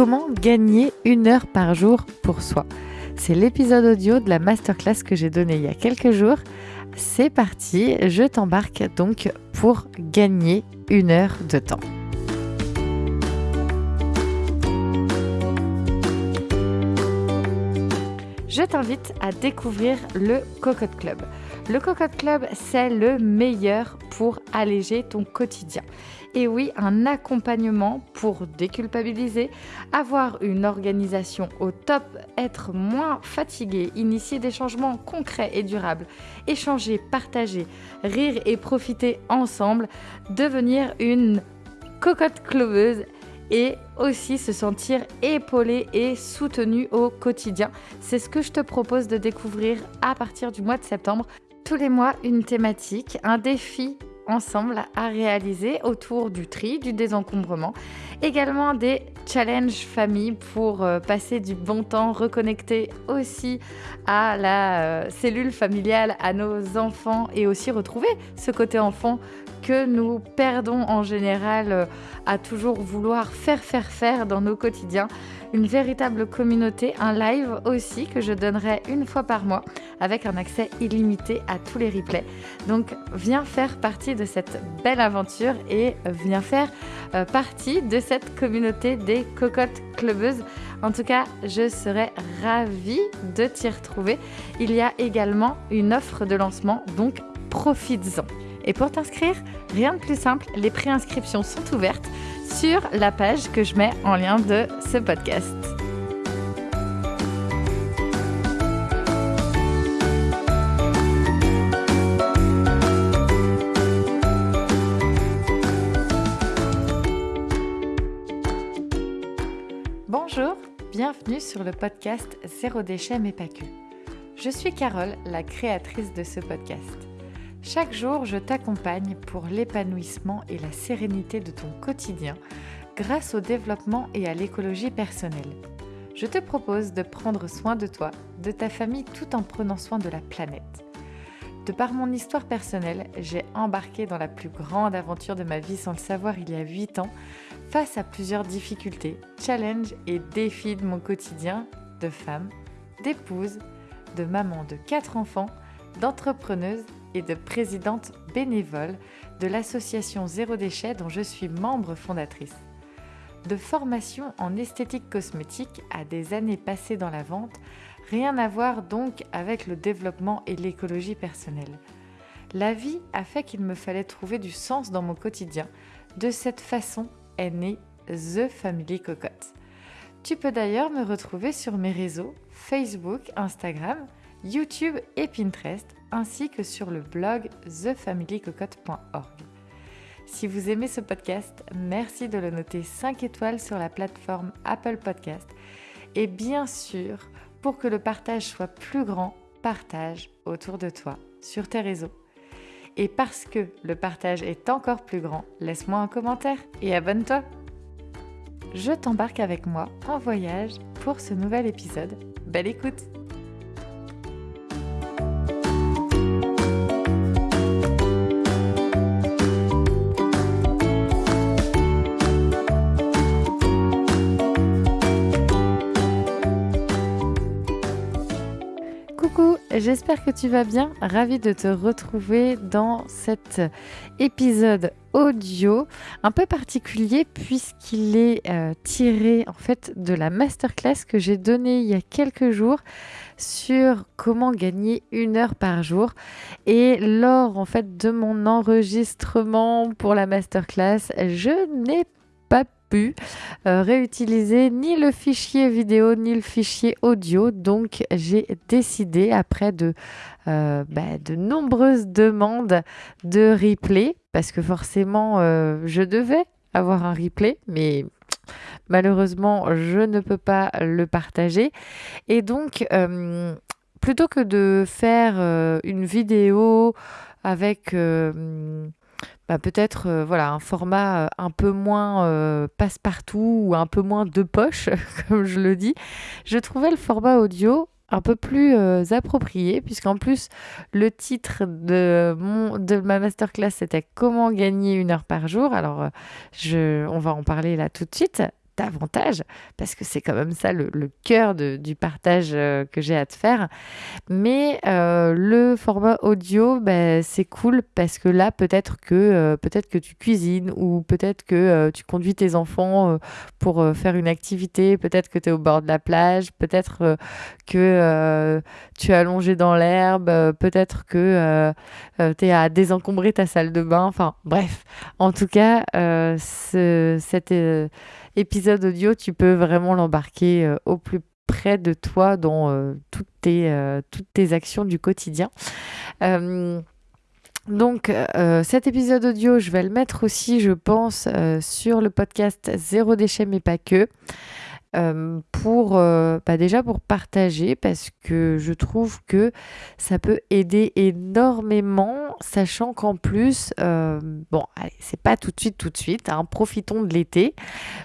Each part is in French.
Comment gagner une heure par jour pour soi? C'est l'épisode audio de la masterclass que j'ai donnée il y a quelques jours. C'est parti, je t'embarque donc pour gagner une heure de temps. Je t'invite à découvrir le Cocotte Club. Le Cocotte Club, c'est le meilleur pour alléger ton quotidien. Et oui, un accompagnement pour déculpabiliser, avoir une organisation au top, être moins fatigué, initier des changements concrets et durables, échanger, partager, rire et profiter ensemble, devenir une cocotte cloveuse et aussi se sentir épaulé et soutenu au quotidien. C'est ce que je te propose de découvrir à partir du mois de septembre. Tous les mois, une thématique, un défi ensemble à réaliser autour du tri, du désencombrement. Également des challenges famille pour euh, passer du bon temps, reconnecter aussi à la euh, cellule familiale, à nos enfants et aussi retrouver ce côté enfant que nous perdons en général euh, à toujours vouloir faire, faire, faire dans nos quotidiens. Une véritable communauté, un live aussi que je donnerai une fois par mois avec un accès illimité à tous les replays. Donc viens faire partie de cette belle aventure et viens faire euh, partie de cette communauté des cocottes clubeuses. En tout cas, je serais ravie de t'y retrouver. Il y a également une offre de lancement, donc profites-en. Et pour t'inscrire, rien de plus simple, les préinscriptions sont ouvertes sur la page que je mets en lien de ce podcast. Bonjour, bienvenue sur le podcast Zéro déchet mais pas que. Je suis Carole, la créatrice de ce podcast. Chaque jour, je t'accompagne pour l'épanouissement et la sérénité de ton quotidien grâce au développement et à l'écologie personnelle. Je te propose de prendre soin de toi, de ta famille tout en prenant soin de la planète. De par mon histoire personnelle, j'ai embarqué dans la plus grande aventure de ma vie sans le savoir il y a 8 ans, face à plusieurs difficultés, challenges et défis de mon quotidien de femme, d'épouse, de maman de 4 enfants, d'entrepreneuse et de présidente bénévole de l'association Zéro Déchet dont je suis membre fondatrice. De formation en esthétique cosmétique à des années passées dans la vente, rien à voir donc avec le développement et l'écologie personnelle. La vie a fait qu'il me fallait trouver du sens dans mon quotidien. De cette façon est née The Family Cocotte. Tu peux d'ailleurs me retrouver sur mes réseaux Facebook, Instagram, YouTube et Pinterest, ainsi que sur le blog thefamilycocotte.org. Si vous aimez ce podcast, merci de le noter 5 étoiles sur la plateforme Apple Podcast. Et bien sûr, pour que le partage soit plus grand, partage autour de toi, sur tes réseaux. Et parce que le partage est encore plus grand, laisse-moi un commentaire et abonne-toi. Je t'embarque avec moi en voyage pour ce nouvel épisode. Belle écoute j'espère que tu vas bien. Ravi de te retrouver dans cet épisode audio un peu particulier puisqu'il est euh, tiré en fait de la masterclass que j'ai donnée il y a quelques jours sur comment gagner une heure par jour et lors en fait de mon enregistrement pour la masterclass je n'ai euh, réutiliser ni le fichier vidéo ni le fichier audio. Donc j'ai décidé, après de, euh, bah, de nombreuses demandes de replay, parce que forcément euh, je devais avoir un replay, mais malheureusement je ne peux pas le partager. Et donc plutôt que de faire une vidéo avec bah, peut-être euh, voilà un format euh, un peu moins euh, passe-partout ou un peu moins de poche, comme je le dis, je trouvais le format audio un peu plus approprié, puisqu'en plus, le titre de, mon, de ma masterclass, c'était Comment gagner une heure par jour. Alors, je, on va en parler là tout de suite. Davantage, parce que c'est quand même ça le, cœur du partage euh, que j'ai à te faire. Mais euh, le format audio, bah, c'est cool parce que là, peut-être que, euh, peut-être que tu cuisines ou peut-être que tu conduis tes enfants pour faire une activité, peut-être que tu es au bord de la plage, peut-être que tu es allongé dans l'herbe, peut-être que tu es à désencombrer ta salle de bain. Enfin, bref. En tout cas, ce, cette épisode audio, tu peux vraiment l'embarquer euh, au plus près de toi dans euh, toutes, tes, euh, toutes tes actions du quotidien. donc cet épisode audio, je vais le mettre aussi, je pense, sur le podcast Zéro déchet mais pas que. Euh, pour euh, bah déjà pour partager parce que je trouve que ça peut aider énormément sachant qu'en plus euh, bon c'est pas tout de suite tout de suite hein, profitons de l'été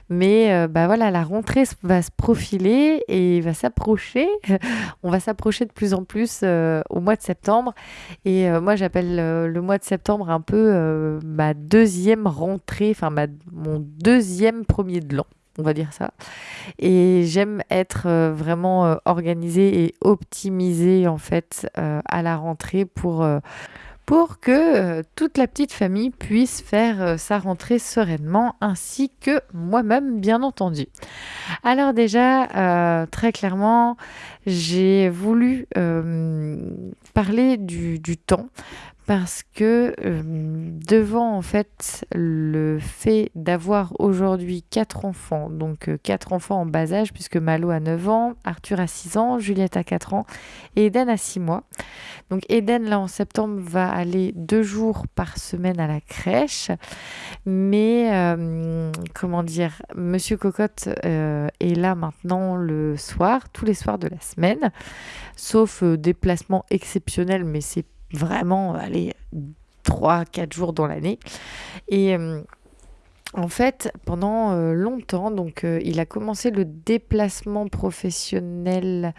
mais bah voilà la rentrée va se profiler et va s'approcher. On va s'approcher de plus en plus au mois de septembre. Et moi j'appelle le mois de septembre un peu ma deuxième rentrée enfin ma mon deuxième premier de l'an on va dire ça. Et j'aime être euh, vraiment euh, organisée et optimisée en fait euh, à la rentrée pour, pour que toute la petite famille puisse faire sa rentrée sereinement ainsi que moi-même bien entendu. Alors déjà, très clairement, j'ai voulu parler du, du temps parce que euh, devant en fait le fait d'avoir aujourd'hui quatre enfants, donc euh, quatre enfants en bas âge puisque Malo a 9 ans, Arthur a 6 ans, Juliette a 4 ans et Eden a 6 mois. Donc Eden là en septembre va aller deux jours par semaine à la crèche, mais euh, comment dire, Monsieur Cocotte est là maintenant le soir, tous les soirs de la semaine, sauf déplacement exceptionnel, mais c'est vraiment, aller 3-4 jours dans l'année. Et euh, en fait, pendant euh, longtemps, donc euh, il a commencé le déplacement professionnel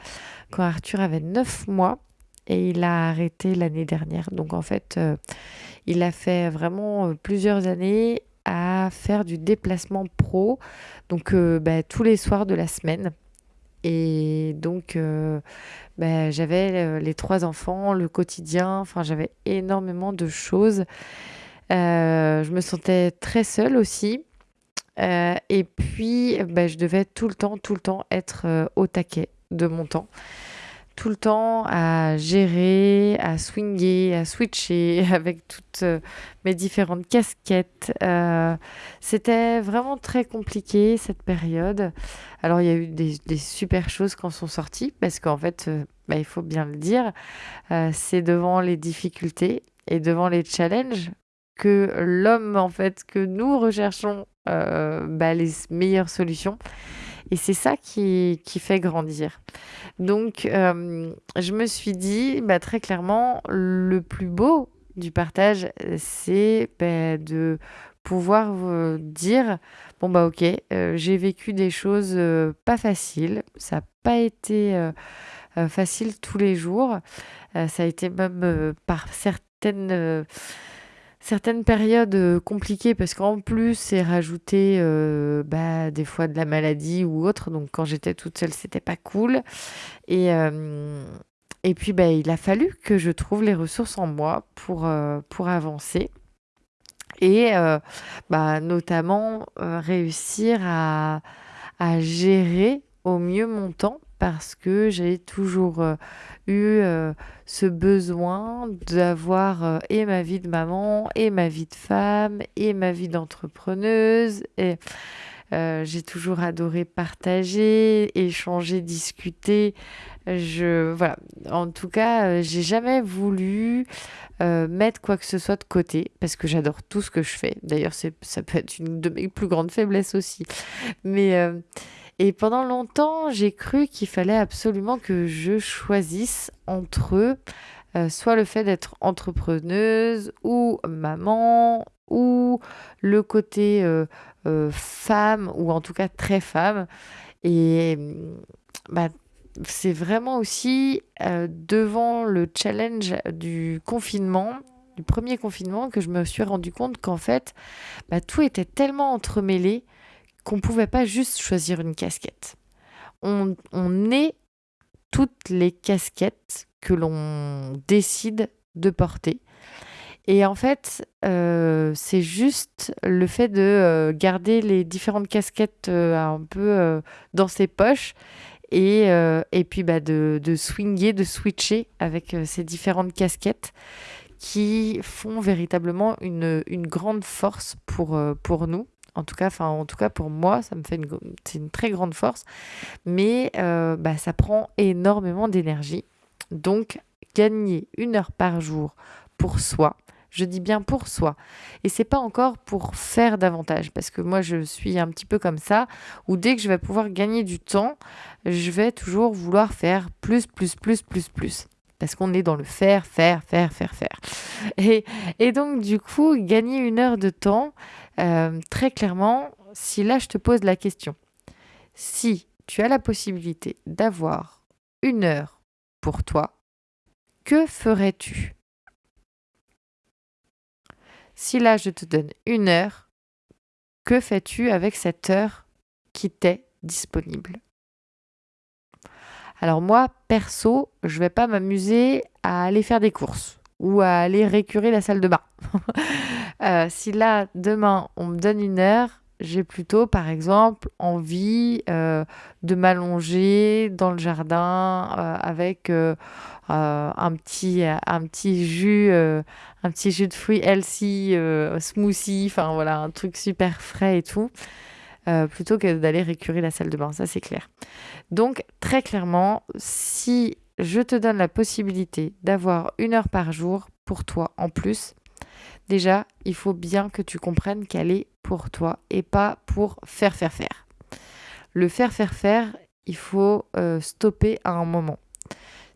quand Arthur avait 9 mois et il a arrêté l'année dernière. Donc en fait, il a fait vraiment plusieurs années à faire du déplacement pro, donc bah, tous les soirs de la semaine. Et donc, bah, j'avais euh, les trois enfants, le quotidien, enfin, j'avais énormément de choses. Euh, je me sentais très seule aussi. et puis, bah, je devais tout le temps, tout le temps être au taquet de mon temps tout le temps à gérer, à swinger, à switcher avec toutes euh, mes différentes casquettes. Euh, c'était vraiment très compliqué cette période. Alors il y a eu des, super choses quand sont sorties parce qu'en fait, euh, bah, il faut bien le dire, c'est devant les difficultés et devant les challenges que l'homme en fait que nous recherchons bah, les meilleures solutions. Et c'est ça qui, fait grandir. Donc, euh, je me suis dit, bah, très clairement, le plus beau du partage, c'est bah, de pouvoir vous dire, bon, bah ok, euh, j'ai vécu des choses euh, pas faciles, ça n'a pas été facile tous les jours, ça a été même par certaines certaines périodes euh, compliquées parce qu'en plus c'est rajouté euh, bah, des fois de la maladie ou autre. Donc quand j'étais toute seule c'était pas cool. Et euh, puis bah, il a fallu que je trouve les ressources en moi pour avancer. Et bah, notamment réussir à gérer au mieux mon temps parce que j'ai toujours euh, eu euh, ce besoin d'avoir euh, et ma vie de maman et ma vie de femme et ma vie d'entrepreneuse et j'ai toujours adoré partager, échanger, discuter. Je voilà. En tout cas, j'ai jamais voulu mettre quoi que ce soit de côté parce que j'adore tout ce que je fais. D'ailleurs, ça peut être une de mes plus grandes faiblesses aussi. Mais et pendant longtemps, j'ai cru qu'il fallait absolument que je choisisse entre euh, soit le fait d'être entrepreneuse ou maman ou le côté euh, euh, femme ou en tout cas très femme. Et bah, c'est vraiment aussi devant le challenge du confinement, du premier confinement, que je me suis rendu compte qu'en fait, bah, tout était tellement entremêlé qu'on pouvait pas juste choisir une casquette. On, on est toutes les casquettes que l'on décide de porter. Et en fait, euh, c'est juste le fait de euh, garder les différentes casquettes euh, un peu dans ses poches et, et puis bah, de, de swinger, de switcher avec ces différentes casquettes qui font véritablement une, une grande force pour, pour nous. En tout cas, en tout cas pour moi, ça me fait une, c'est une très grande force, mais bah, ça prend énormément d'énergie. Donc, gagner une heure par jour pour soi, je dis bien pour soi. Et c'est pas encore pour faire davantage, parce que moi je suis un petit peu comme ça, où dès que je vais pouvoir gagner du temps, je vais toujours vouloir faire plus, plus, plus, plus, plus. Parce qu'on est dans le faire, faire, faire, faire, faire. Et, donc du coup, gagner une heure de temps, euh, très clairement, si là je te pose la question, si tu as la possibilité d'avoir une heure pour toi, que ferais-tu? Si là je te donne une heure, que fais-tu avec cette heure qui t'est disponible? Alors moi, perso, je vais pas m'amuser à aller faire des courses ou à aller récurer la salle de bain. Euh, si là, demain, on me donne une heure, j'ai plutôt, par exemple, envie euh, de m'allonger dans le jardin euh, avec un, petit, jus, un petit jus de fruits healthy, smoothie, enfin voilà, un truc super frais et tout. Plutôt que d'aller récurer la salle de bain, ça c'est clair. Donc très clairement, si je te donne la possibilité d'avoir une heure par jour pour toi en plus, déjà, il faut bien que tu comprennes qu'elle est pour toi et pas pour faire, faire, faire. Le faire, faire, faire, il faut stopper à un moment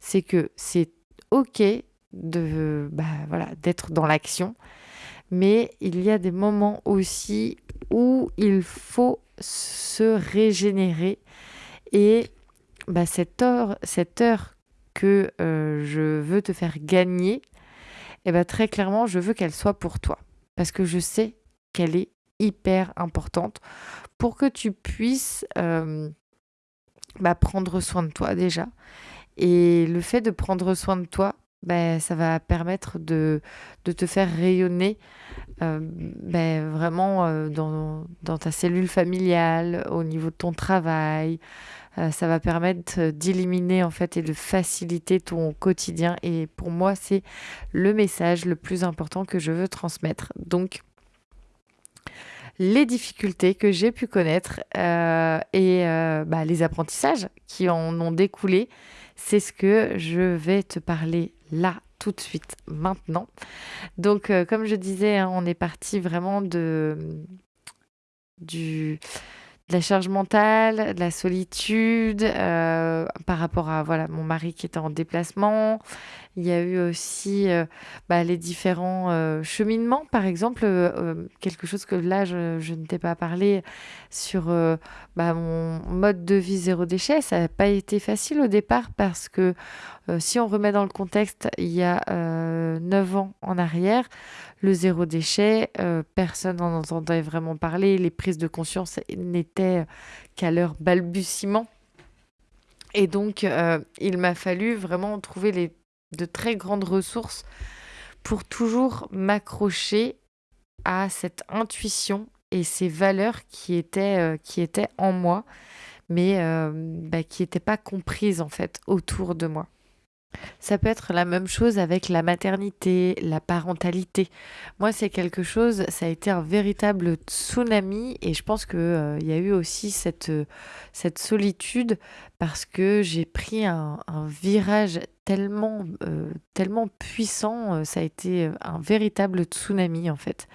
c'est que c'est ok de bah, d'être dans l'action, mais il y a des moments aussi où il faut se régénérer. Et bah, cette heure cette heure que euh, je veux te faire gagner, et eh bah, très clairement je veux qu'elle soit pour toi. Parce que je sais qu'elle est hyper importante pour que tu puisses euh, bah, prendre soin de toi déjà. Et le fait de prendre soin de toi, ben, ça va permettre de, de te faire rayonner euh, ben, vraiment euh, dans, dans, ta cellule familiale, au niveau de ton travail. Euh, ça va permettre d'éliminer en fait et de faciliter ton quotidien. Et pour moi, c'est le message le plus important que je veux transmettre. Donc, les difficultés que j'ai pu connaître et bah, les apprentissages qui en ont découlé, c'est ce que je vais te parler là tout de suite maintenant. Donc euh, comme je disais, hein, on est parti vraiment de du la charge mentale, de la solitude, euh, par rapport à voilà mon mari qui était en déplacement. Il y a eu aussi euh, bah, les différents euh, cheminements, par exemple, quelque chose que là je, je ne t'ai pas parlé sur bah, mon mode de vie zéro déchet. Ça n'a pas été facile au départ parce que si on remet dans le contexte, il y a 9 ans en arrière, le zéro déchet, euh, personne n'en entendait vraiment parler. Les prises de conscience n'étaient qu'à leur balbutiement. Et donc, euh, il m'a fallu vraiment trouver les, de très grandes ressources pour toujours m'accrocher à cette intuition et ces valeurs qui étaient, euh, qui étaient en moi, mais bah, qui n'étaient pas comprises en fait autour de moi. Ça peut être la même chose avec la maternité, la parentalité. Moi, c'est quelque chose, ça a été un véritable tsunami et je pense qu'il euh, y a eu aussi cette, euh, cette solitude parce que j'ai pris un, virage tellement, euh, tellement puissant, ça a été un véritable tsunami en fait,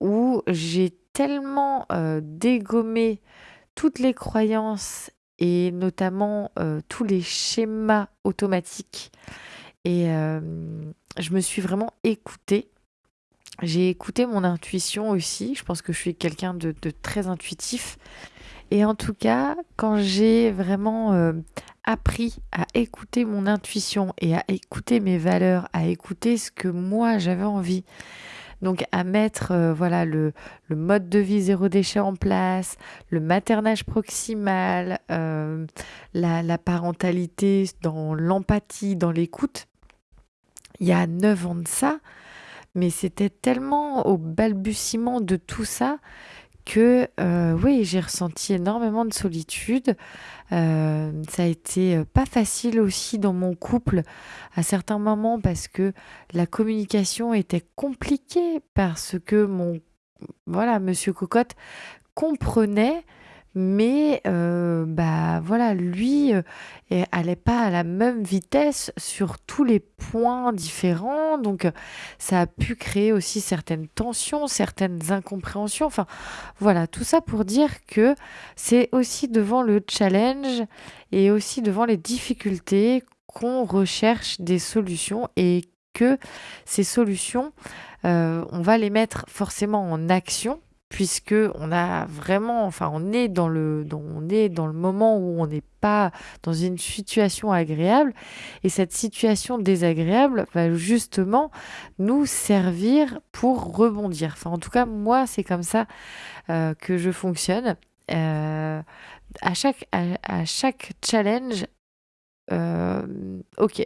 où j'ai tellement dégommé toutes les croyances et notamment euh, tous les schémas automatiques. Et euh, je me suis vraiment écoutée. J'ai écouté mon intuition aussi. Je pense que je suis quelqu'un de, très intuitif. Et en tout cas, quand j'ai vraiment euh, appris à écouter mon intuition et à écouter mes valeurs, à écouter ce que moi j'avais envie Donc à mettre euh, voilà le, mode de vie zéro déchet en place, le maternage proximal, euh, la, parentalité dans l'empathie, dans l'écoute. Il y a neuf ans de ça, mais c'était tellement au balbutiement de tout ça que euh, oui, j'ai ressenti énormément de solitude. Euh, ça a été euh, pas facile aussi dans mon couple à certains moments parce que la communication était compliquée parce que mon voilà, monsieur Cocotte comprenait mais euh, bah voilà, lui euh, allait pas à la même vitesse sur tous les points différents, donc ça a pu créer aussi certaines tensions, certaines incompréhensions. Enfin voilà, tout ça pour dire que c'est aussi devant le challenge et aussi devant les difficultés qu'on recherche des solutions et que ces solutions, euh, on va les mettre forcément en action puisque on a vraiment, enfin, on est dans le, moment où on n'est pas dans une situation agréable, et cette situation désagréable va justement nous servir pour rebondir. Enfin, en tout cas, moi, c'est comme ça euh, que je fonctionne. Euh, à chaque, à, chaque challenge, euh, ok,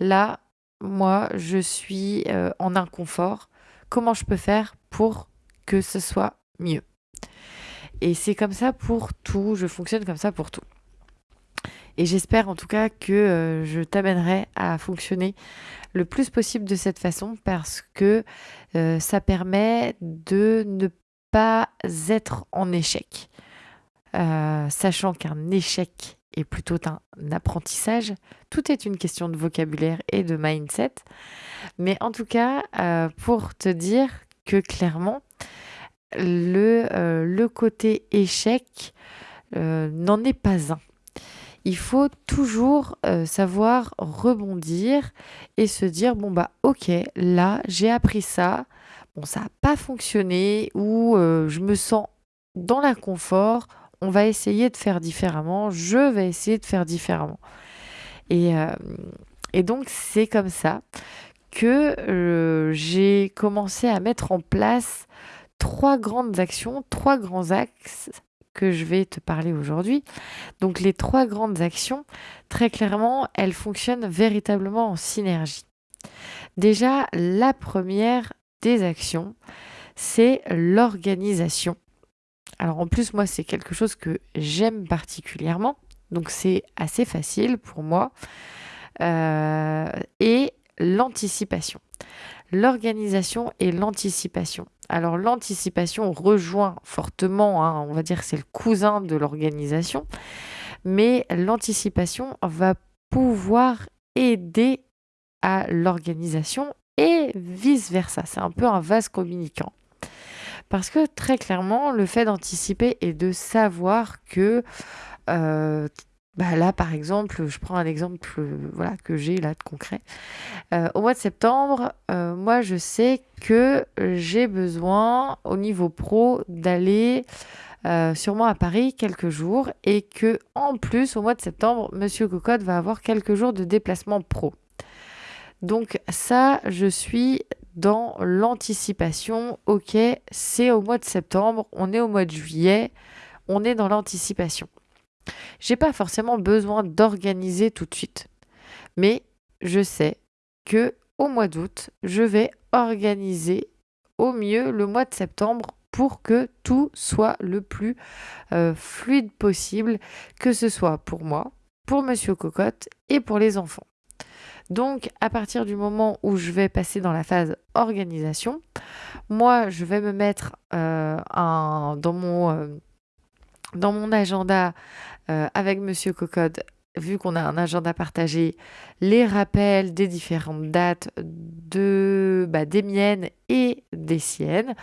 là, moi, je suis en inconfort. Comment je peux faire pour que ce soit mieux. Et c'est comme ça pour tout, je fonctionne comme ça pour tout. Et j'espère en tout cas que euh, je t'amènerai à fonctionner le plus possible de cette façon parce que euh, ça permet de ne pas être en échec. Euh, sachant qu'un échec est plutôt un apprentissage, tout est une question de vocabulaire et de mindset. Mais en tout cas, pour te dire que clairement, le, euh, le côté échec euh, n'en est pas un. Il faut toujours euh, savoir rebondir et se dire bon bah ok là j'ai appris ça. Bon ça n'a pas fonctionné ou je me sens dans l'inconfort. On va essayer de faire différemment. Je vais essayer de faire différemment. Et donc c'est comme ça que j'ai commencé à mettre en place trois grandes actions, trois grands axes que je vais te parler aujourd'hui. Donc les trois grandes actions, très clairement, elles fonctionnent véritablement en synergie. Déjà, la première des actions, c'est l'organisation. Alors en plus, moi, c'est quelque chose que j'aime particulièrement. Donc c'est assez facile pour moi. Euh, et l'anticipation. L'organisation et l'anticipation. Alors l'anticipation rejoint fortement, hein, on va dire c'est le cousin de l'organisation, mais l'anticipation va pouvoir aider à l'organisation et vice-versa. C'est un peu un vase communicant. Parce que très clairement, le fait d'anticiper et de savoir que euh, bah là, par exemple, je prends un exemple euh, que j'ai là de concret. Euh, au mois de septembre, euh, moi, je sais que j'ai besoin, au niveau pro, d'aller sûrement à Paris quelques jours et que, en plus, au mois de septembre, Monsieur Cocotte va avoir quelques jours de déplacement pro. Donc ça, je suis dans l'anticipation. Ok, c'est au mois de septembre, on est au mois de juillet, on est dans l'anticipation. J'ai pas forcément besoin d'organiser tout de suite. Mais je sais que au mois d'août, je vais organiser au mieux le mois de septembre pour que tout soit le plus euh, fluide possible, que ce soit pour moi, pour Monsieur Cocotte et pour les enfants. Donc, à partir du moment où je vais passer dans la phase organisation, moi, je vais me mettre euh, dans, mon, euh, dans mon agenda euh, avec Monsieur Cocode, vu qu'on a un agenda partagé, les rappels des différentes dates de, bah, des miennes et des siennes.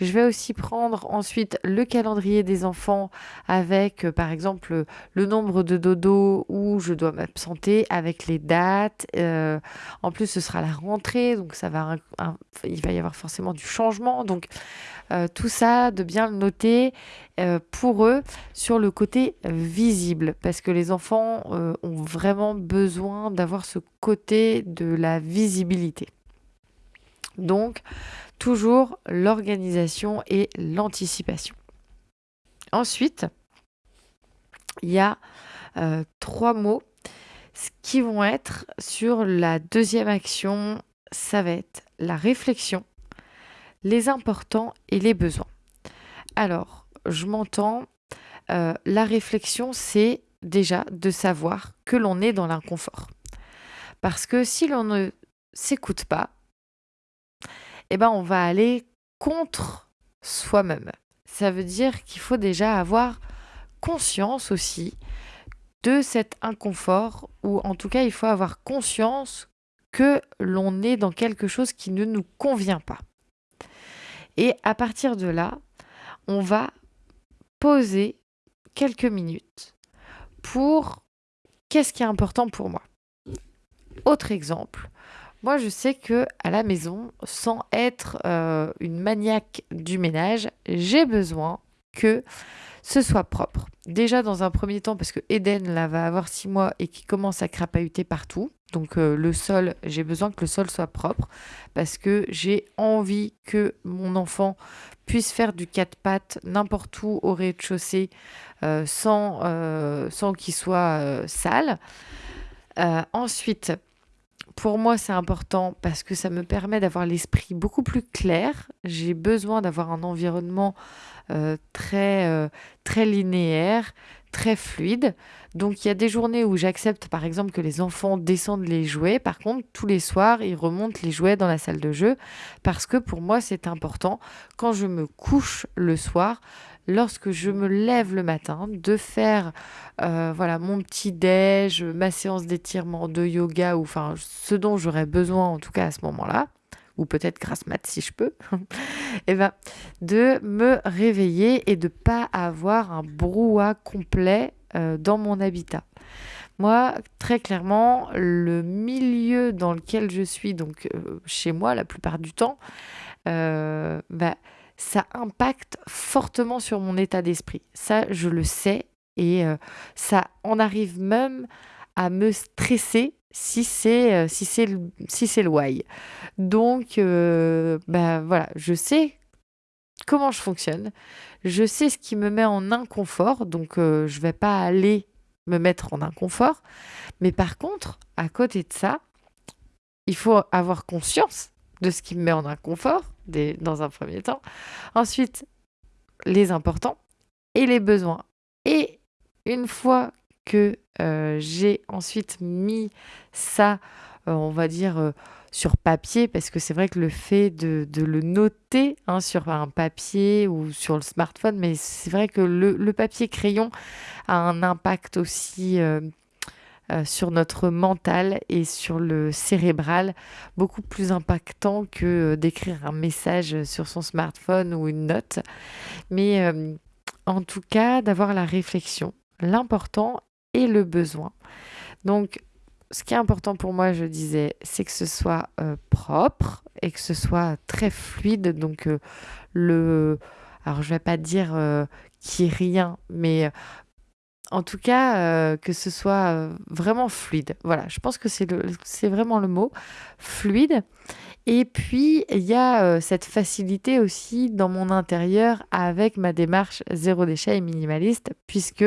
Je vais aussi prendre ensuite le calendrier des enfants avec, euh, par exemple, le nombre de dodo où je dois m'absenter avec les dates. Euh, en plus, ce sera la rentrée, donc ça va, il va y avoir forcément du changement. Donc, euh, tout ça, de bien le noter pour eux sur le côté visible, parce que les enfants ont vraiment besoin d'avoir ce côté de la visibilité. Donc, toujours l'organisation et l'anticipation. Ensuite, il y a euh, trois mots qui vont être sur la deuxième action, ça va être la réflexion, les importants et les besoins. Alors, je m'entends, euh, la réflexion, c'est déjà de savoir que l'on est dans l'inconfort. Parce que si l'on ne s'écoute pas, eh ben on va aller contre soi-même. Ça veut dire qu'il faut déjà avoir conscience aussi de cet inconfort, ou en tout cas il faut avoir conscience que l'on est dans quelque chose qui ne nous convient pas. Et à partir de là, on va poser quelques minutes pour qu'est-ce qui est important pour moi. Autre exemple, moi je sais que à la maison, sans être euh, une maniaque du ménage, j'ai besoin que ce soit propre. Déjà dans un premier temps parce que Eden là va avoir six mois et qui commence à crapahuter partout. Donc euh, le sol, j'ai besoin que le sol soit propre parce que j'ai envie que mon enfant puisse faire du quatre pattes n'importe où au rez-de-chaussée euh, sans, sans qu'il soit sale. ensuite, pour moi, c'est important parce que ça me permet d'avoir l'esprit beaucoup plus clair. J'ai besoin d'avoir un environnement euh, très, euh, très linéaire, très fluide. Donc il y a des journées où j'accepte par exemple que les enfants descendent les jouets. Par contre, tous les soirs, ils remontent les jouets dans la salle de jeu parce que pour moi, c'est important quand je me couche le soir lorsque je me lève le matin, de faire euh, voilà mon petit déj, ma séance d'étirement, de yoga, ou enfin ce dont j'aurais besoin en tout cas à ce moment-là, ou peut-être grâce mat si je peux, et eh ben, de me réveiller et de pas avoir un brouhaha complet euh, dans mon habitat. Moi, très clairement, le milieu dans lequel je suis, donc euh, chez moi la plupart du temps, bah, ça impacte fortement sur mon état d'esprit. Ça, je le sais. Et euh, ça en arrive même à me stresser si c'est euh, si c'est si c'est le why. Donc euh, ben voilà, je sais comment je fonctionne, je sais ce qui me met en inconfort, donc je vais pas aller me mettre en inconfort, mais par contre, à côté de ça, il faut avoir conscience de ce qui me met en inconfort dans un premier temps. Ensuite, les importants et les besoins. Et une fois que euh, j'ai ensuite mis ça, euh, on va dire, euh, sur papier, parce que c'est vrai que le fait de, le noter hein, sur un papier ou sur le smartphone, mais c'est vrai que le, le, papier crayon a un impact aussi euh, sur notre mental et sur le cérébral, beaucoup plus impactant que euh, d'écrire un message sur son smartphone ou une note. Mais euh, en tout cas, d'avoir la réflexion, l'important et le besoin. Donc, ce qui est important pour moi, je disais, c'est que ce soit propre et que ce soit très fluide. Donc, le. Alors, je vais pas dire n'y ait rien, mais en tout cas, euh, que ce soit euh, vraiment fluide. Voilà, je pense que c'est vraiment le mot, fluide. Et puis, il y a euh, cette facilité aussi dans mon intérieur avec ma démarche zéro déchet et minimaliste, puisque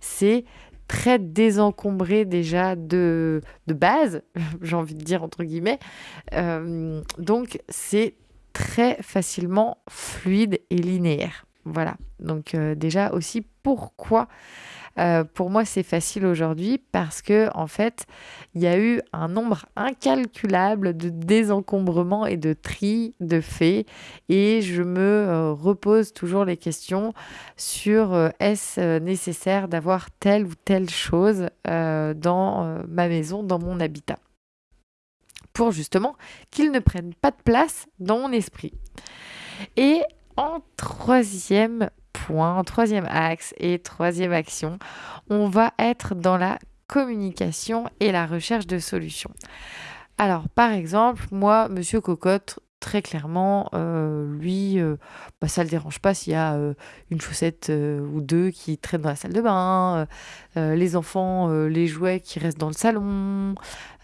c'est très désencombré déjà de, de base, j'ai envie de dire entre guillemets. donc, c'est très facilement fluide et linéaire. Voilà, donc déjà aussi pourquoi euh, pour moi, c'est facile aujourd'hui parce que, en fait, il y a eu un nombre incalculable de désencombrements et de tri de faits. Et je me euh, repose toujours les questions sur euh, est-ce nécessaire d'avoir telle ou telle chose dans ma maison, dans mon habitat? Pour justement qu'ils ne prennent pas de place dans mon esprit. Et en troisième point, troisième axe et troisième action, on va être dans la communication et la recherche de solutions. Alors, par exemple, moi, Monsieur Cocotte, très clairement, lui, bah, ça ne le dérange pas s'il y a une chaussette ou deux qui traînent dans la salle de bain, les enfants, les jouets qui restent dans le salon.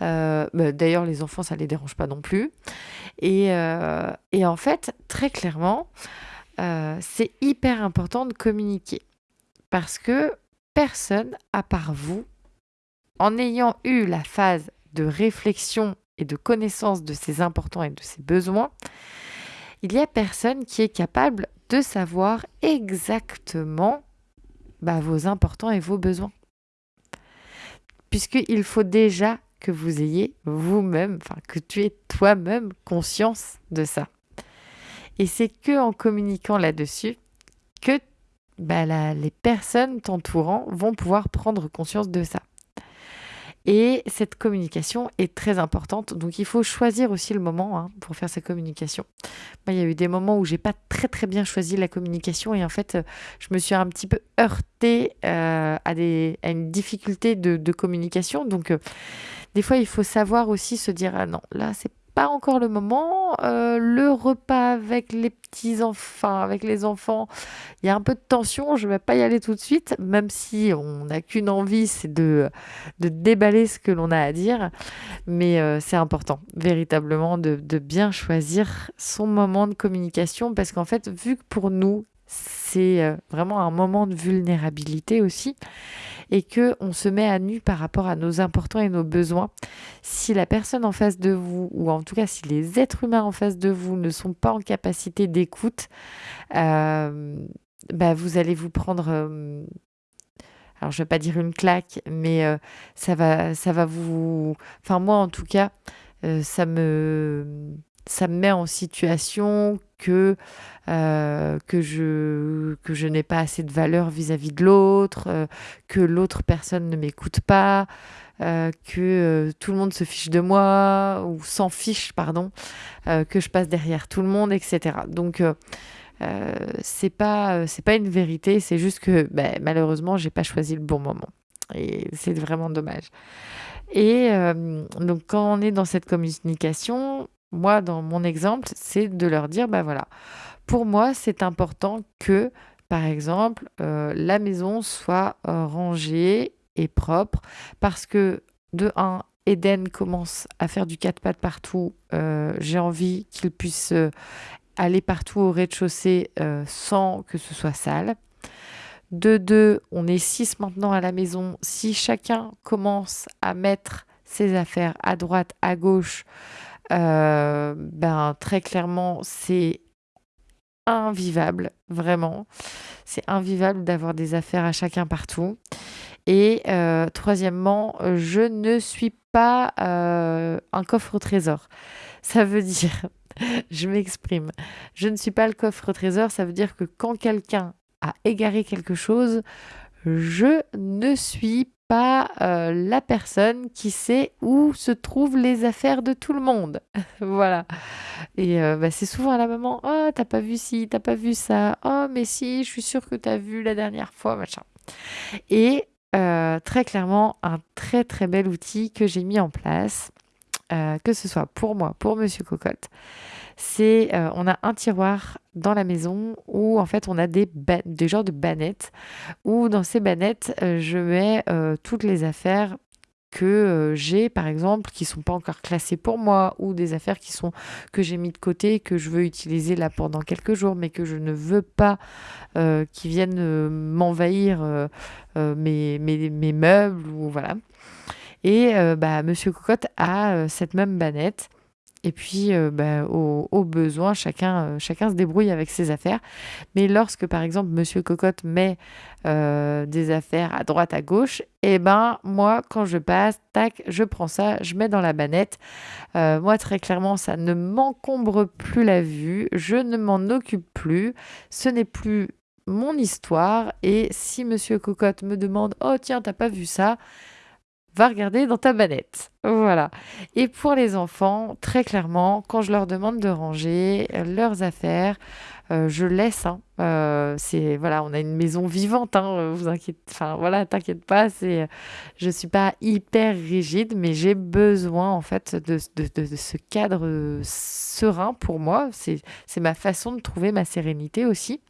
Bah, d'ailleurs, les enfants, ça ne les dérange pas non plus. Et en fait, très clairement, c'est hyper important de communiquer. Parce que personne, à part vous, en ayant eu la phase de réflexion et de connaissance de ses importants et de ses besoins, il y a personne qui est capable de savoir exactement bah, vos importants et vos besoins. Puisqu'il faut déjà que vous ayez vous-même, enfin que tu aies toi-même conscience de ça. Et c'est que en communiquant là-dessus que bah, les personnes t'entourant vont pouvoir prendre conscience de ça. Et cette communication est très importante. Donc il faut choisir aussi le moment hein, pour faire sa communication. Moi, il y a eu des moments où j'ai pas très très bien choisi la communication et en fait, je me suis un petit peu heurtée euh, à, des, à une difficulté de, de communication. Donc euh, des fois, il faut savoir aussi se dire ah non, là c'est encore le moment. Euh, le repas avec les petits enfants, avec les enfants, il y a un peu de tension. Je vais pas y aller tout de suite, même si on n'a qu'une envie, c'est de, de déballer ce que l'on a à dire. Mais euh, c'est important, véritablement, de, de bien choisir son moment de communication parce qu'en fait, vu que pour nous, c'est euh, vraiment un moment de vulnérabilité aussi et que on se met à nu par rapport à nos importants et nos besoins. Si la personne en face de vous, ou en tout cas si les êtres humains en face de vous ne sont pas en capacité d'écoute, euh, bah vous allez vous prendre euh, alors je vais pas dire une claque, mais euh, ça va, ça va vous, enfin moi en tout cas, ça me, ça me met en situation que, euh, que je, que je n'ai pas assez de valeur vis-à-vis de l'autre, euh, que l'autre personne ne m'écoute pas, euh, que tout le monde se fiche de moi, ou s'en fiche, pardon, que je passe derrière tout le monde, etc. Donc, c'est pas, c'est pas une vérité, c'est juste que ben, malheureusement, j'ai pas choisi le bon moment. Et c'est vraiment dommage. Et donc, quand on est dans cette communication, moi, dans mon exemple, c'est de leur dire, bah voilà, pour moi, c'est important que, par exemple, euh, la maison soit euh, rangée et propre parce que, de un, Eden commence à faire du quatre pattes partout. Euh, j'ai envie qu'il puisse aller partout au rez-de-chaussée sans que ce soit sale. De deux, on est six maintenant à la maison. Si chacun commence à mettre ses affaires à droite, à gauche, euh, ben, très clairement, c'est invivable, vraiment. C'est invivable d'avoir des affaires à chacun partout. Et euh, troisièmement, je ne suis pas euh, un coffre au trésor. Ça veut dire, je m'exprime, je ne suis pas le coffre au trésor, ça veut dire que quand quelqu'un a égaré quelque chose, je ne suis pas euh, la personne qui sait où se trouvent les affaires de tout le monde. voilà. Et euh, bah, c'est souvent à la maman Oh, t'as pas vu ci, t'as pas vu ça. Oh, mais si, je suis sûre que t'as vu la dernière fois, machin. Et euh, très clairement, un très très bel outil que j'ai mis en place, que ce soit pour moi, pour Monsieur Cocotte, c'est euh, on a un tiroir dans la maison où en fait on a des, des genres de bannettes où dans ces bannettes euh, je mets euh, toutes les affaires que j'ai par exemple qui sont pas encore classées pour moi ou des affaires qui sont que j'ai mis de côté que je veux utiliser là pendant quelques jours mais que je ne veux pas qui viennent m'envahir mes, mes, mes, meubles ou voilà. Et bah monsieur cocotte a cette même bannette et puis, euh, bah, au, besoin, chacun, euh, chacun se débrouille avec ses affaires. Mais lorsque, par exemple, Monsieur Cocotte met euh, des affaires à droite, à gauche, eh ben, moi, quand je passe, tac, je prends ça, je mets dans la banette. moi, très clairement, ça ne m'encombre plus la vue. Je ne m'en occupe plus. Ce n'est plus mon histoire. Et si Monsieur Cocotte me demande, oh tiens, t'as pas vu ça? Va regarder dans ta manette. Voilà. Et pour les enfants, très clairement, quand je leur demande de ranger leurs affaires, euh, je laisse. Hein. Euh, c'est voilà, on a une maison vivante. Hein, vous inquiétez, enfin voilà, t'inquiète pas. C'est, je suis pas hyper rigide, mais j'ai besoin en fait de, de, ce cadre serein pour moi. C'est, c'est ma façon de trouver ma sérénité aussi.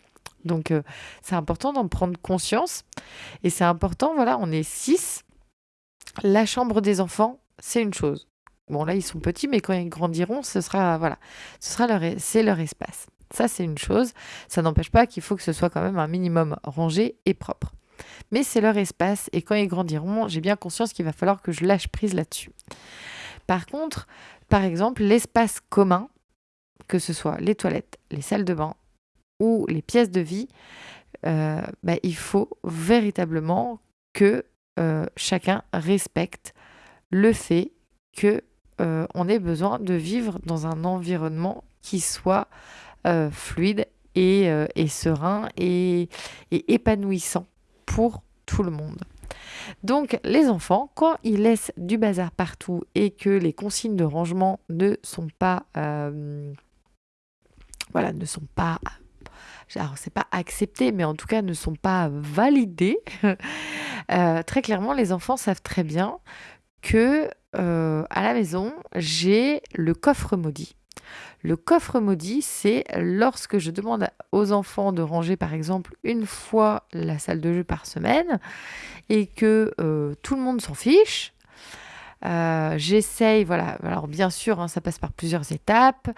Donc euh, c'est important d'en prendre conscience et c'est important. Voilà, on est six. La chambre des enfants, c'est une chose. Bon là ils sont petits, mais quand ils grandiront, ce sera voilà, leur c'est leur espace. Ça, c'est une chose. Ça n'empêche pas qu'il faut que ce soit quand même un minimum rangé et propre. Mais c'est leur espace et quand ils grandiront, j'ai bien conscience qu'il va falloir que je lâche prise là-dessus. Par contre, par exemple, l'espace commun, que ce soit les toilettes, les salles de bain ou les pièces de vie, euh, bah, il faut véritablement que euh, chacun respecte le fait que euh, on ait besoin de vivre dans un environnement qui soit euh, fluide et, serein et, épanouissant pour tout le monde. Donc les enfants, quand ils laissent du bazar partout et que les consignes de rangement ne sont pas, voilà, ne sont pas, alors c'est pas accepté, mais en tout cas ne sont pas validées. très clairement, les enfants savent très bien que à la maison j'ai le coffre maudit. Le coffre maudit, c'est lorsque je demande aux enfants de ranger par exemple une fois la salle de jeu par semaine et que euh, tout le monde s'en fiche, euh, j'essaye, voilà, alors bien sûr, hein, ça passe par plusieurs étapes.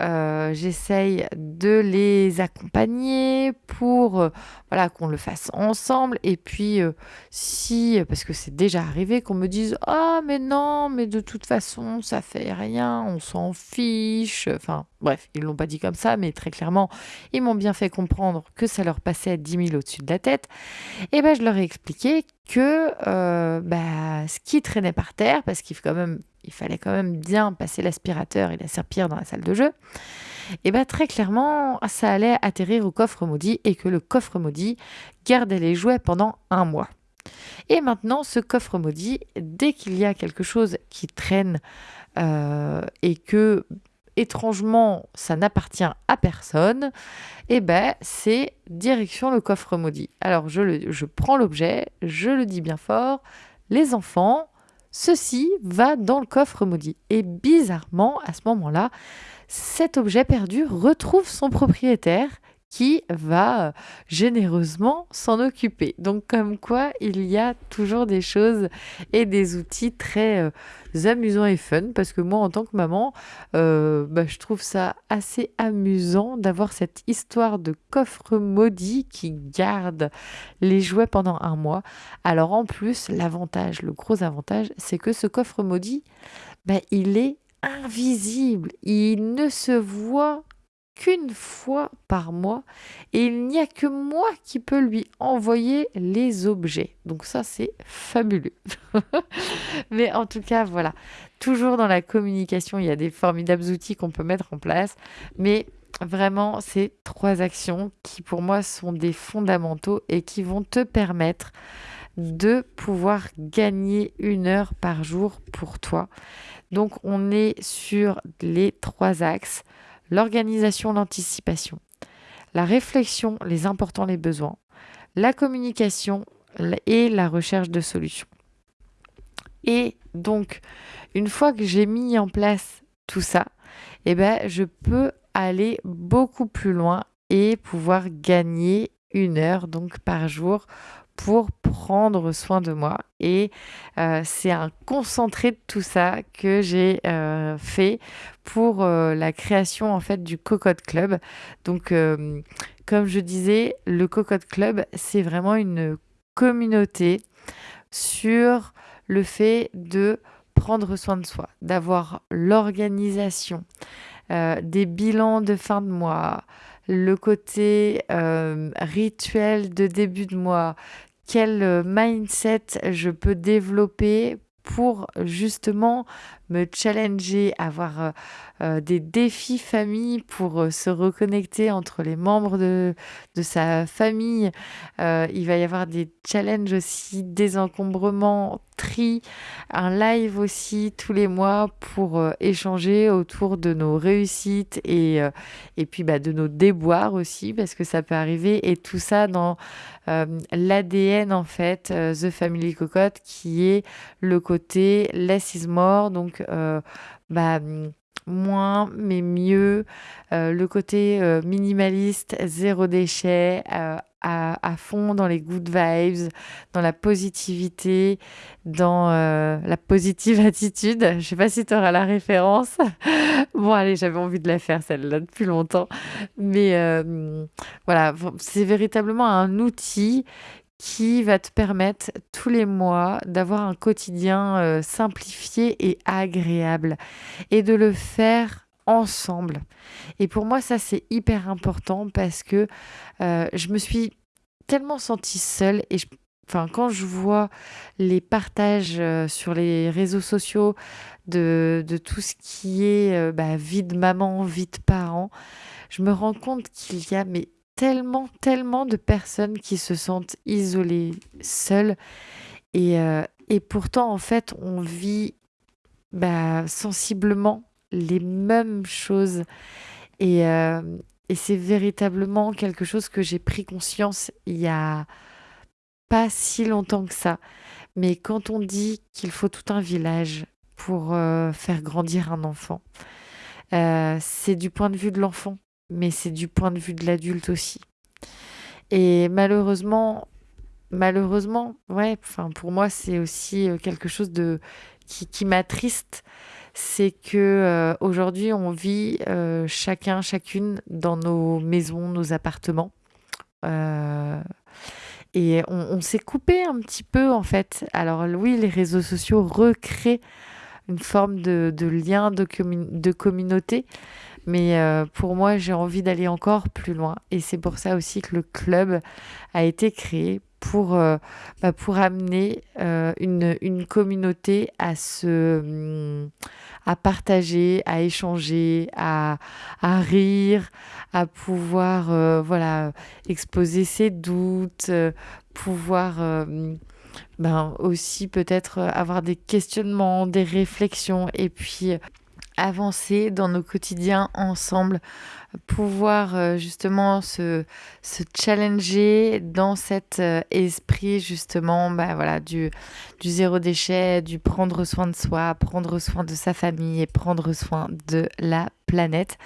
Euh, j'essaye de les accompagner pour euh, voilà, qu'on le fasse ensemble. Et puis, si, parce que c'est déjà arrivé, qu'on me dise Ah, mais non, mais de toute façon, ça fait rien, on s'en fiche. Enfin, bref, ils l'ont pas dit comme ça, mais très clairement, ils m'ont bien fait comprendre que ça leur passait à 10 000 au-dessus de la tête. Et ben, je leur ai expliqué que euh, bah, ce qui traînait par terre, parce qu'il quand fallait quand même bien passer l'aspirateur et la serpillère dans la salle de jeu, et bien très clairement, ça allait atterrir au coffre maudit et que le coffre maudit gardait les jouets pendant un mois. Et maintenant, ce coffre maudit, dès qu'il y a quelque chose qui traîne euh, et que étrangement, ça n'appartient à personne, et eh ben c'est direction le coffre maudit. Alors je, je prends l'objet, je le dis bien fort, les enfants, ceci va dans le coffre maudit. Et bizarrement, à ce moment-là, cet objet perdu retrouve son propriétaire qui va euh, généreusement s'en occuper. Donc comme quoi, il y a toujours des choses et des outils très euh, amusants et fun, parce que moi, en tant que maman, euh, bah, je trouve ça assez amusant d'avoir cette histoire de coffre maudit qui garde les jouets pendant un mois. Alors en plus, l'avantage, le gros avantage, c'est que ce coffre maudit, bah, il est invisible, il ne se voit qu'une fois par mois et il n'y a que moi qui peux lui envoyer les objets. Donc ça c'est fabuleux. Mais en tout cas voilà, toujours dans la communication, il y a des formidables outils qu'on peut mettre en place, mais vraiment ces trois actions qui pour moi sont des fondamentaux et qui vont te permettre de pouvoir gagner une heure par jour pour toi. Donc on est sur les trois axes l'organisation, l'anticipation, la réflexion, les importants, les besoins, la communication et la recherche de solutions. Et donc, une fois que j'ai mis en place tout ça, eh ben, je peux aller beaucoup plus loin et pouvoir gagner une heure donc par jour pour prendre soin de moi. Et euh, c'est un concentré de tout ça que j'ai euh, fait pour euh, la création en fait du Cocotte Club. Donc, comme je disais, le Cocotte Club, c'est vraiment une communauté sur le fait de prendre soin de soi, d'avoir l'organisation, des bilans de fin de mois, le côté rituel de début de mois, quel euh, mindset je peux développer pour justement me challenger, avoir euh, euh, des défis famille pour euh, se reconnecter entre les membres de, de sa famille. il va y avoir des challenges aussi, désencombrement, tri, un live aussi tous les mois pour échanger autour de nos réussites et, et puis bah, de nos déboires aussi, parce que ça peut arriver. Et tout ça dans l'ADN en fait, The Family Cocotte, qui est le côté less is more, donc euh, bah, moins mais mieux, euh, le côté euh, minimaliste, zéro déchet, à, à, fond dans les good vibes, dans la positivité, dans la positive attitude. Je sais pas si tu auras la référence. bon, allez, j'avais envie de la faire celle-là depuis longtemps. Mais voilà, c'est véritablement un outil qui va te permettre tous les mois d'avoir un quotidien euh, simplifié et agréable et de le faire ensemble. Et pour moi, ça, c'est hyper important parce que euh, je me suis tellement sentie seule et Enfin, quand je vois les partages euh, sur les réseaux sociaux de, de tout ce qui est bah, vie de maman, vie de parent, je me rends compte qu'il y a mais tellement, tellement de personnes qui se sentent isolées, seules. Et, euh, et pourtant, en fait, on vit bah, sensiblement les mêmes choses. Et, euh, et c'est véritablement quelque chose que j'ai pris conscience il y a pas si longtemps que ça. Mais quand on dit qu'il faut tout un village pour euh, faire grandir un enfant, c'est du point de vue de l'enfant mais c'est du point de vue de l'adulte aussi. Et malheureusement, malheureusement, ouais, enfin pour moi c'est aussi euh, quelque chose de qui, qui m'attriste, c'est que euh, aujourd'hui on vit euh, chacun, chacune dans nos maisons, nos appartements. et on, s'est coupé un petit peu en fait. Alors oui, les réseaux sociaux recréent une forme de, lien, de, de communauté, mais euh, pour moi, j'ai envie d'aller encore plus loin. Et c'est pour ça aussi que le club a été créé pour, euh, bah, pour amener euh, une, une, communauté à se hum, à partager, à échanger, à, à rire, à pouvoir voilà exposer ses doutes, pouvoir ben aussi peut-être avoir des questionnements, des réflexions et puis avancer dans nos quotidiens ensemble, pouvoir euh, justement se, se challenger dans cet euh, esprit justement bah, voilà, du, du zéro déchet, du prendre soin de soi, prendre soin de sa famille et prendre soin de la planète.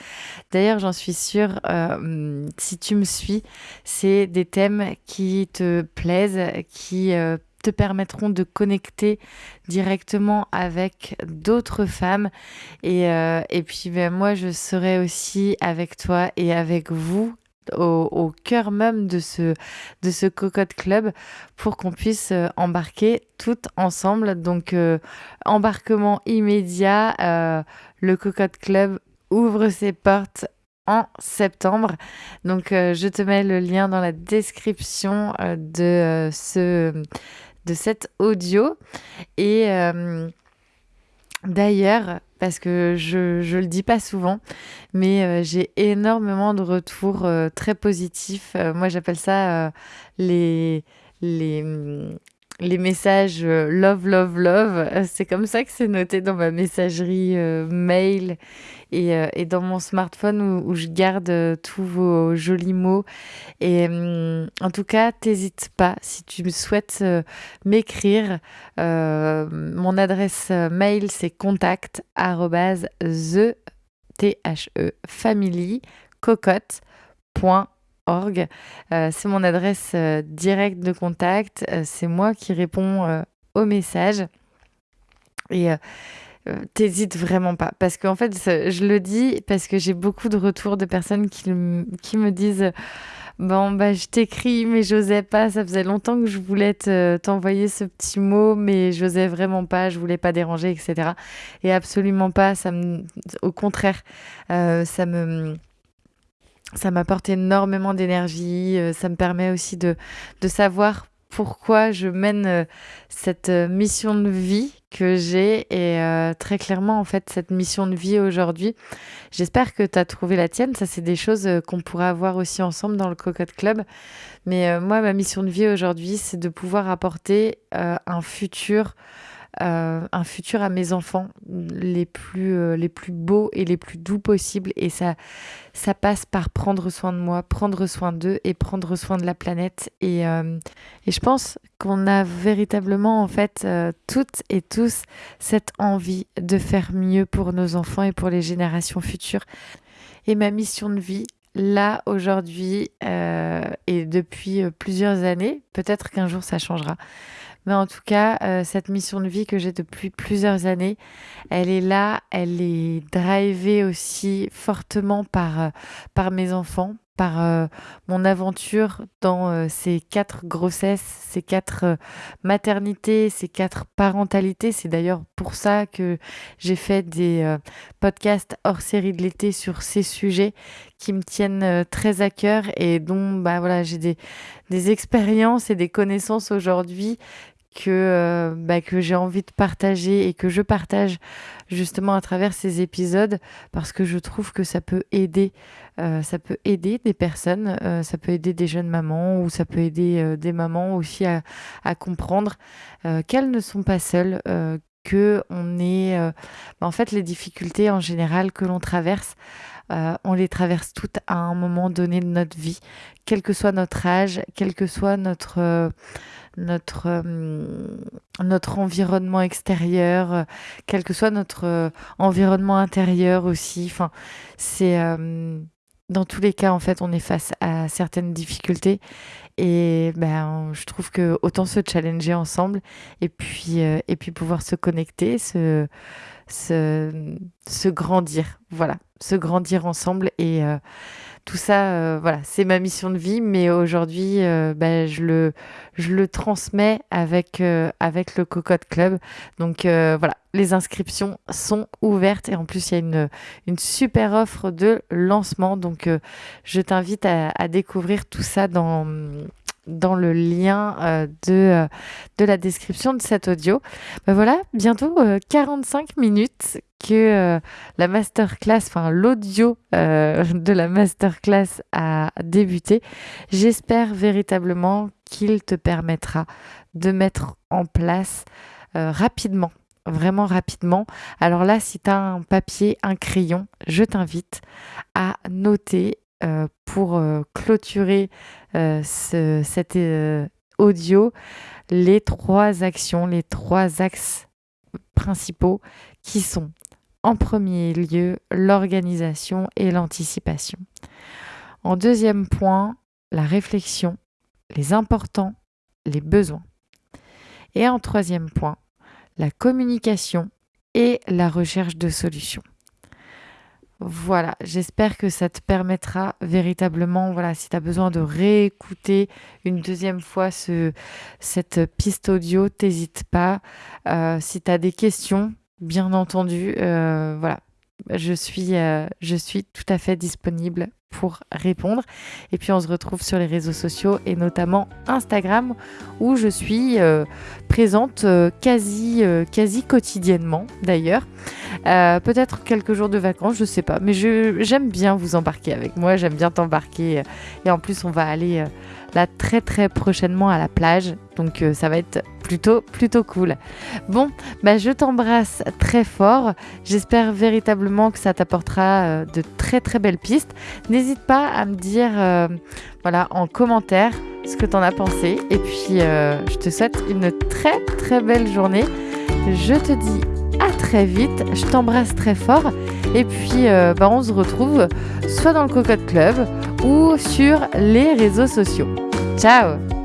D'ailleurs, j'en suis sûre, euh, si tu me suis, c'est des thèmes qui te plaisent, qui permettront de connecter directement avec d'autres femmes. Et, euh, puis ben, moi, je serai aussi avec toi et avec vous au, cœur même de ce, de ce Cocotte Club pour qu'on puisse euh, embarquer toutes ensemble. Donc, euh, embarquement immédiat, le Cocotte Club ouvre ses portes en septembre. Donc, je te mets le lien dans la description de ce de cet audio. Et euh, d'ailleurs, parce que je ne le dis pas souvent, mais euh, j'ai énormément de retours euh, très positifs. moi, j'appelle ça les, les messages love, love, love. C'est comme ça que c'est noté dans ma messagerie mail euh, et, dans mon smartphone où, je garde euh, tous vos jolis mots. Et hum, en tout cas, t'hésites pas si tu souhaites euh, m'écrire. mon adresse mail c'est contact the e family c'est mon adresse directe de contact. c'est moi qui réponds aux messages. Et euh, t'hésites vraiment pas. Parce qu'en fait, je le dis parce que j'ai beaucoup de retours de personnes qui, qui me disent Bon, bah, je t'écris, mais j'osais pas. Ça faisait longtemps que je voulais t'envoyer ce petit mot, mais j'osais vraiment pas. Je voulais pas déranger, etc. Et absolument pas. Ça me, au contraire, euh, ça me ça m'apporte énormément d'énergie. Euh, ça me permet aussi de, de savoir pourquoi je mène cette mission de vie que j'ai et très clairement en fait cette mission de vie aujourd'hui. J'espère que tu as trouvé la tienne, ça c'est des choses qu'on pourra avoir aussi ensemble dans le Cocotte Club. Mais moi ma mission de vie aujourd'hui, c'est de pouvoir apporter un futur euh, un futur à mes enfants les plus, euh, les plus beaux et les plus doux possibles. Et ça, ça passe par prendre soin de moi, prendre soin d'eux et prendre soin de la planète. Et, euh, et je pense qu'on a véritablement, en fait, toutes et tous cette envie de faire mieux pour nos enfants et pour les générations futures. Et ma mission de vie, là aujourd'hui et depuis plusieurs années, peut-être qu'un jour ça changera, mais en tout cas, euh, cette mission de vie que j'ai depuis plusieurs années, elle est là, elle est drivée aussi fortement par, euh, par mes enfants, par euh, mon aventure dans ces quatre grossesses, ces quatre maternités, ces quatre parentalités. C'est d'ailleurs pour ça que j'ai fait des podcasts hors série de l'été sur ces sujets qui me tiennent très à cœur et dont bah, voilà, j'ai des, des expériences et des connaissances aujourd'hui que, euh, bah, que j'ai envie de partager et que je partage justement à travers ces épisodes parce que je trouve que ça peut aider, euh, ça peut aider des personnes, euh, ça peut aider des jeunes mamans ou ça peut aider des mamans aussi à, à comprendre qu'elles ne sont pas seules, que on est, bah, en fait, les difficultés en général que l'on traverse. On les traverse toutes à un moment donné de notre vie, quel que soit notre âge, quel que soit notre notre, euh, notre environnement extérieur, euh, quel que soit notre euh, environnement intérieur aussi. Enfin, c'est dans tous les cas, en fait, on est face à certaines difficultés et ben, je trouve que autant se challenger ensemble et puis, et puis pouvoir se connecter, se, se, grandir. Voilà, se grandir ensemble et tout ça, euh, voilà, c'est ma mission de vie, mais aujourd'hui, euh, bah, je, le, transmets avec, euh, le Cocotte Club. Donc voilà, les inscriptions sont ouvertes et en plus, il y a une, super offre de lancement. Donc je t'invite à, découvrir tout ça dans dans le lien de, de la description de cet audio. Ben voilà, bientôt 45 minutes que euh, la masterclass, enfin l'audio euh, de la masterclass a débuté. J'espère véritablement qu'il te permettra de mettre en place euh, rapidement, vraiment rapidement. Alors là, si tu as un papier, un crayon, je t'invite à noter pour clôturer ce, cet audio les trois actions, les trois axes principaux qui sont en premier lieu l'organisation et l'anticipation. En deuxième point, la réflexion, les importants, les besoins. Et en troisième point, la communication et la recherche de solutions. Voilà, j'espère que ça te permettra véritablement, voilà, si tu as besoin de réécouter une deuxième fois ce, cette piste audio, t'hésite pas. Euh, si tu as des questions, bien entendu, euh, voilà, euh, je suis tout à fait disponible pour répondre. Et puis on se retrouve sur les réseaux sociaux et notamment Instagram où je suis euh, présente quasi, quasi quotidiennement d'ailleurs. Peut-être quelques jours de vacances, je sais pas, mais j'aime bien vous embarquer avec moi, j'aime bien t'embarquer. et en plus on va aller là très très prochainement à la plage. Donc euh, ça va être plutôt plutôt cool. Bon, bah, je t'embrasse très fort. J'espère véritablement que ça t'apportera euh, de très très belles pistes. N'hésite pas à me dire euh, voilà en commentaire ce que tu en as pensé. Et puis je te souhaite une très très belle journée. Je te dis à très vite. Je t'embrasse très fort. Et puis, bah, on se retrouve soit dans le Cocotte Club ou sur les réseaux sociaux. Ciao